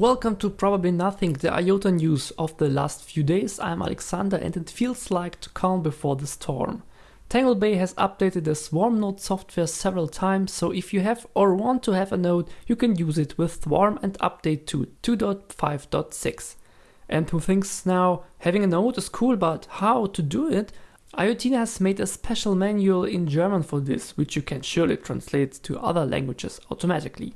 Welcome to Probably Nothing, the IOTA news of the last few days. I'm Alexander and it feels like to calm before the storm. TangleBay has updated the Swarm node software several times, so if you have or want to have a node, you can use it with Swarm and update to 2.5.6. And who thinks now having a node is cool, but how to do it? IoTina has made a special manual in German for this, which you can surely translate to other languages automatically.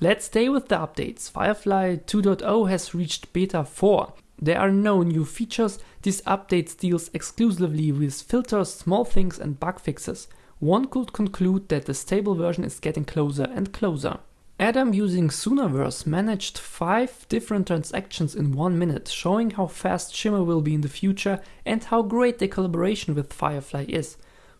Let's stay with the updates. Firefly 2.0 has reached beta 4. There are no new features, this update deals exclusively with filters, small things and bug fixes. One could conclude that the stable version is getting closer and closer. Adam using Soonaverse managed 5 different transactions in 1 minute, showing how fast Shimmer will be in the future and how great the collaboration with Firefly is.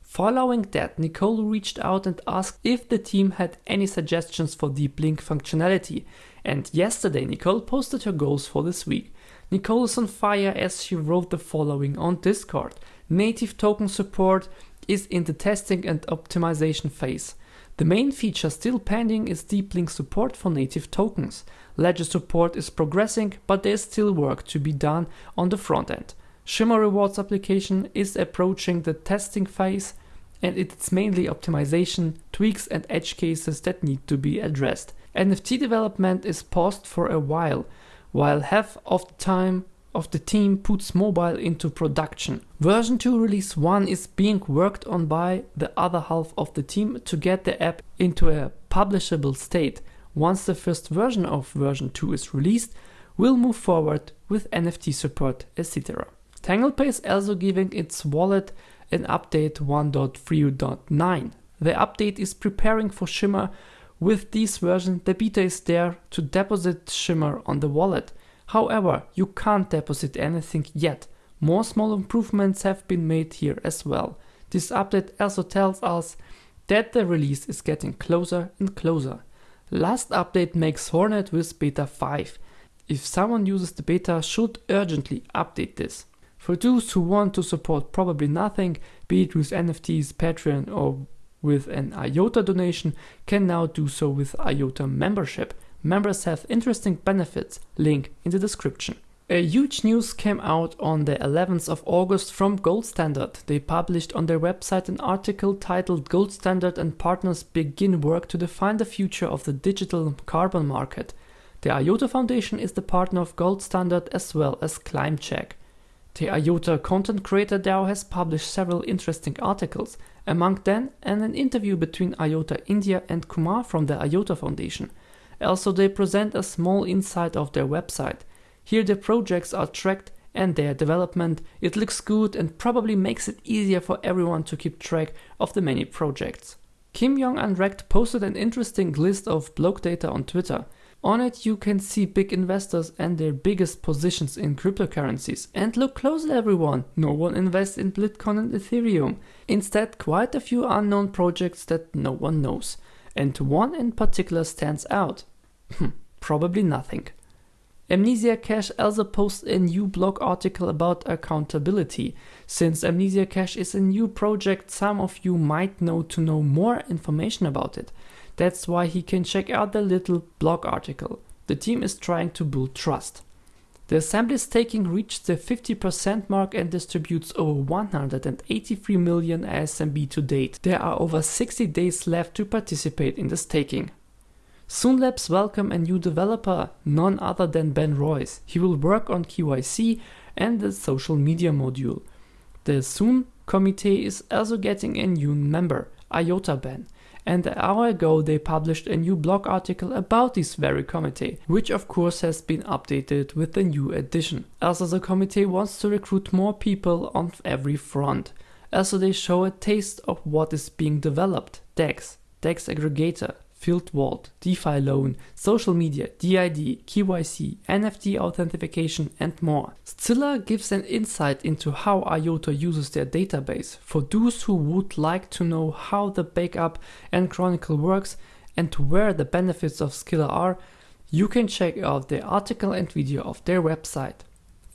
Following that, Nicole reached out and asked if the team had any suggestions for deep link functionality. And yesterday, Nicole posted her goals for this week. Nicole is on fire as she wrote the following on Discord. Native token support is in the testing and optimization phase. The main feature still pending is deep link support for native tokens. Ledger support is progressing, but there's still work to be done on the front end. Shimmer Rewards application is approaching the testing phase and it's mainly optimization, tweaks and edge cases that need to be addressed. NFT development is paused for a while, while half of the time of the team puts mobile into production. Version 2 release 1 is being worked on by the other half of the team to get the app into a publishable state. Once the first version of version 2 is released, we'll move forward with NFT support, etc. TanglePay is also giving its wallet an update 1.3.9. The update is preparing for Shimmer. With this version, the beta is there to deposit Shimmer on the wallet. However, you can't deposit anything yet. More small improvements have been made here as well. This update also tells us that the release is getting closer and closer. Last update makes Hornet with beta 5. If someone uses the beta should urgently update this. For those who want to support probably nothing, be it with NFTs, Patreon or with an IOTA donation, can now do so with IOTA membership. Members have interesting benefits, link in the description. A huge news came out on the 11th of August from Gold Standard. They published on their website an article titled Gold Standard and Partners Begin Work to Define the Future of the Digital Carbon Market. The IOTA Foundation is the partner of Gold Standard as well as ClimateCheck. The IOTA Content Creator DAO has published several interesting articles, among them and an interview between IOTA India and Kumar from the IOTA Foundation. Also, they present a small insight of their website. Here the projects are tracked and their development. It looks good and probably makes it easier for everyone to keep track of the many projects. Kim Jong Unrect posted an interesting list of block data on Twitter. On it you can see big investors and their biggest positions in cryptocurrencies. And look closely everyone, no one invests in Bitcoin and Ethereum. Instead quite a few unknown projects that no one knows. And one in particular stands out. Hmm, probably nothing. Amnesia Cash also posts a new blog article about accountability. Since Amnesia Cash is a new project, some of you might know to know more information about it. That's why he can check out the little blog article. The team is trying to build trust. The assembly staking reached the 50% mark and distributes over 183 million ASMB to date. There are over 60 days left to participate in the staking. Soonlabs welcome a new developer, none other than Ben Royce. He will work on KYC and the social media module. The Soon committee is also getting a new member, IOTA Ben and an hour ago they published a new blog article about this very committee, which of course has been updated with the new edition. Also the committee wants to recruit more people on every front. Also they show a taste of what is being developed, DEX, DEX aggregator, Field Vault, DeFi loan, social media, DID, KYC, NFT authentication and more. Scylla gives an insight into how IOTA uses their database. For those who would like to know how the backup and chronicle works and where the benefits of Scylla are, you can check out the article and video of their website.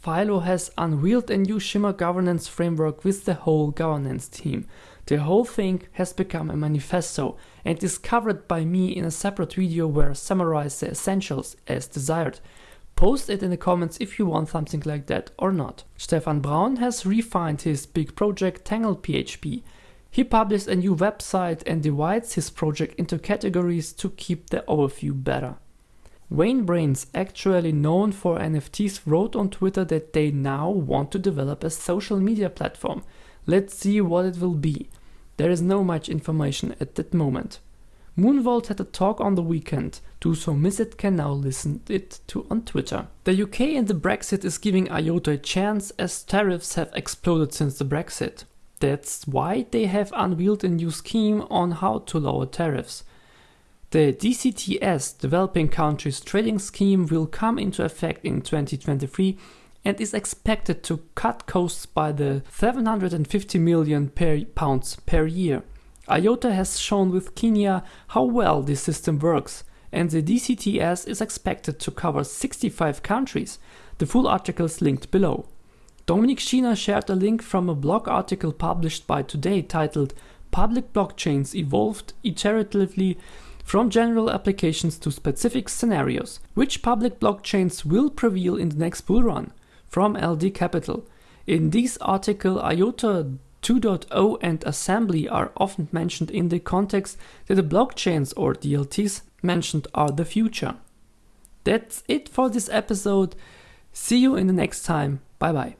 Philo has unveiled a new Shimmer governance framework with the whole governance team. The whole thing has become a manifesto and is covered by me in a separate video where I summarize the essentials as desired. Post it in the comments if you want something like that or not. Stefan Braun has refined his big project Tangle PHP. He published a new website and divides his project into categories to keep the overview better. Wayne Brains, actually known for NFTs, wrote on Twitter that they now want to develop a social media platform. Let's see what it will be. There is no much information at that moment. Moonvolt had a talk on the weekend. Those who miss it can now listen it to on Twitter. The UK and the Brexit is giving IOTA a chance as tariffs have exploded since the Brexit. That's why they have unveiled a new scheme on how to lower tariffs. The DCTS Developing Countries Trading Scheme will come into effect in 2023 and is expected to cut costs by the 750 million per pounds per year. IOTA has shown with Kenya how well this system works, and the DCTS is expected to cover 65 countries. The full article is linked below. Dominik Schiener shared a link from a blog article published by Today titled Public Blockchains Evolved Iteratively from general applications to specific scenarios. Which public blockchains will prevail in the next bull run? From LD Capital. In this article, IOTA 2.0 and assembly are often mentioned in the context that the blockchains or DLTs mentioned are the future. That's it for this episode. See you in the next time. Bye bye.